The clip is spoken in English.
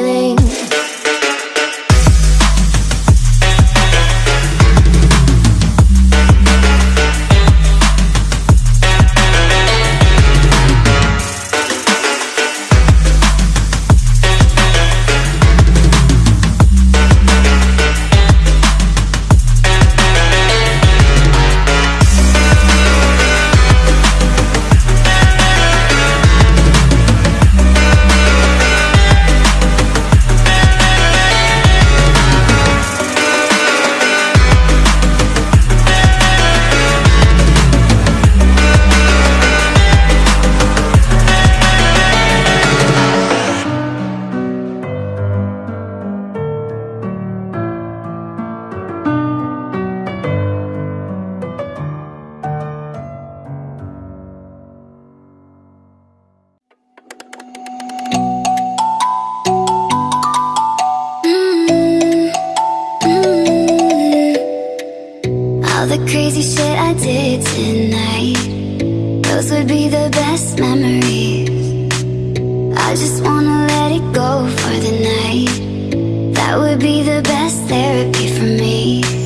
feeling. Those would be the best memories. I just wanna let it go for the night. That would be the best therapy for me